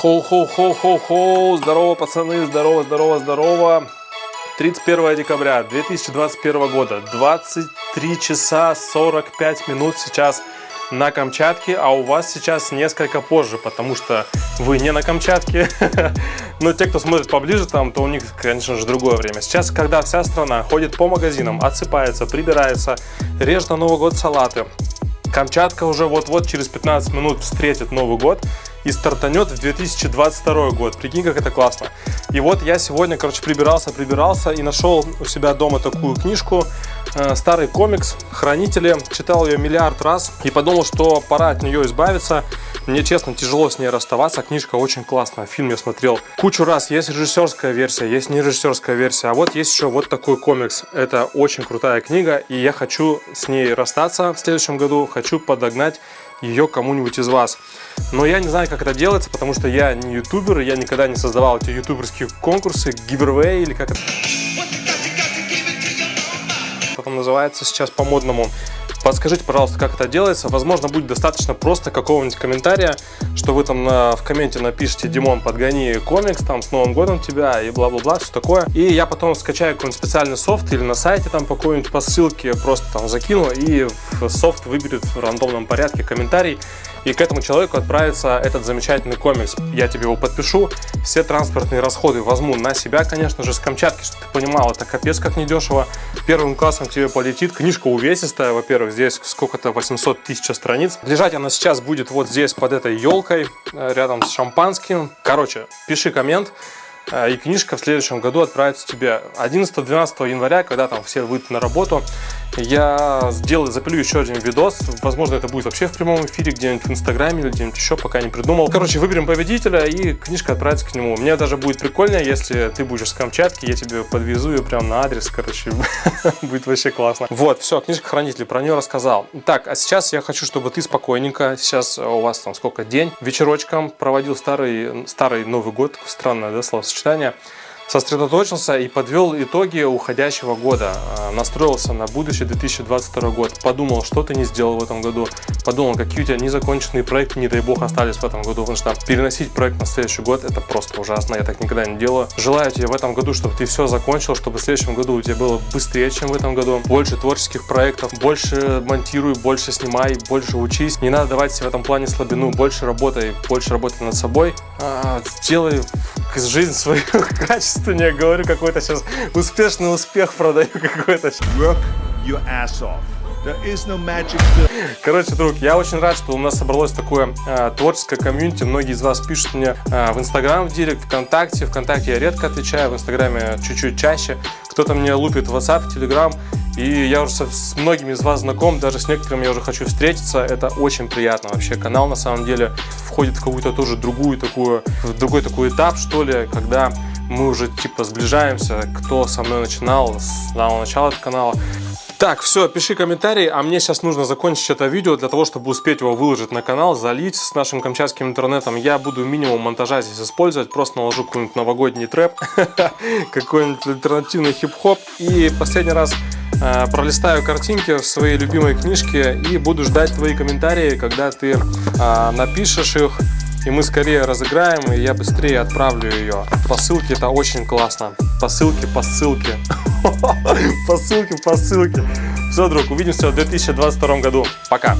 Хоу-хоу-хоу-хоу-хоу, здорово, пацаны, здорово, здорово, здорово. 31 декабря 2021 года, 23 часа 45 минут сейчас на Камчатке, а у вас сейчас несколько позже, потому что вы не на Камчатке. Но те, кто смотрит поближе там, то у них, конечно же, другое время. Сейчас, когда вся страна ходит по магазинам, отсыпается, прибирается, режет на Новый год салаты, Камчатка уже вот-вот через 15 минут встретит Новый год и стартанет в 2022 год. Прикинь, как это классно. И вот я сегодня, короче, прибирался, прибирался и нашел у себя дома такую книжку, э, старый комикс «Хранители». Читал ее миллиард раз и подумал, что пора от нее избавиться. Мне, честно, тяжело с ней расставаться. Книжка очень классная. Фильм я смотрел кучу раз. Есть режиссерская версия, есть не режиссерская версия. А вот есть еще вот такой комикс. Это очень крутая книга, и я хочу с ней расстаться в следующем году. Хочу подогнать ее кому-нибудь из вас. Но я не знаю, как это делается, потому что я не ютубер, я никогда не создавал эти ютуберские конкурсы, giveaway или как это потом называется сейчас по-модному. Подскажите, пожалуйста, как это делается. Возможно, будет достаточно просто какого-нибудь комментария, что вы там на, в комменте напишите «Димон, подгони комикс, там, с Новым годом тебя» и бла-бла-бла, все такое. И я потом скачаю какой-нибудь специальный софт или на сайте там по какой-нибудь по ссылке просто там закину, и софт выберет в рандомном порядке комментарий, и к этому человеку отправится этот замечательный комикс. Я тебе его подпишу, все транспортные расходы возьму на себя, конечно же, с Камчатки, чтобы ты понимал, это капец как недешево. Первым классом тебе полетит, книжка увесистая, во-первых, здесь сколько-то 800 тысяч страниц. Лежать она сейчас будет вот здесь под этой елкой, э, рядом с шампанским. Короче, пиши коммент, э, и книжка в следующем году отправится тебе 11-12 января, когда там все выйдут на работу. Я сделаю, запилю еще один видос. Возможно, это будет вообще в прямом эфире, где-нибудь в Инстаграме или где-нибудь еще, пока не придумал. Короче, выберем победителя и книжка отправится к нему. Мне даже будет прикольно, если ты будешь с Камчатки, я тебе подвезу ее прямо на адрес, короче, будет вообще классно. Вот, все, книжка хранителей, про нее рассказал. Так, а сейчас я хочу, чтобы ты спокойненько, сейчас у вас там сколько, день, вечерочком проводил старый, старый Новый год, странное, да, словосочетание, сосредоточился и подвел итоги уходящего года, а, настроился на будущий 2022 год, подумал, что ты не сделал в этом году, подумал, какие у тебя незаконченные проекты, не дай бог, остались в этом году, потому что переносить проект на следующий год это просто ужасно, я так никогда не делаю. Желаю тебе в этом году, чтобы ты все закончил, чтобы в следующем году у тебя было быстрее, чем в этом году, больше творческих проектов, больше монтируй, больше снимай, больше учись, не надо давать себе в этом плане слабину, больше работай, больше работай над собой, а, сделай жизнь свою качественнее, говорю какой-то сейчас успешный успех продаю какой-то. Work your ass off. Короче, друг, я очень рад, что у нас собралось такое э, творческое комьюнити. Многие из вас пишут мне э, в Инстаграм, в Директ, ВКонтакте. ВКонтакте я редко отвечаю, в Инстаграме чуть-чуть чаще. Кто-то мне лупит в WhatsApp, Telegram. И я уже с многими из вас знаком, даже с некоторыми я уже хочу встретиться. Это очень приятно вообще. Канал на самом деле входит в какую-то тоже другую такую, в другой такой этап, что ли, когда мы уже типа сближаемся, кто со мной начинал с самого начала этого канала. Так, все, пиши комментарий, а мне сейчас нужно закончить это видео для того, чтобы успеть его выложить на канал, залить с нашим камчатским интернетом. Я буду минимум монтажа здесь использовать, просто наложу какой-нибудь новогодний трэп, какой-нибудь альтернативный хип-хоп. И последний раз пролистаю картинки в своей любимой книжке и буду ждать твои комментарии, когда ты э, напишешь их и мы скорее разыграем, и я быстрее отправлю ее. По ссылке это очень классно. По ссылке, по ссылке. По ссылке, по ссылке. Все, друг, увидимся в 2022 году. Пока.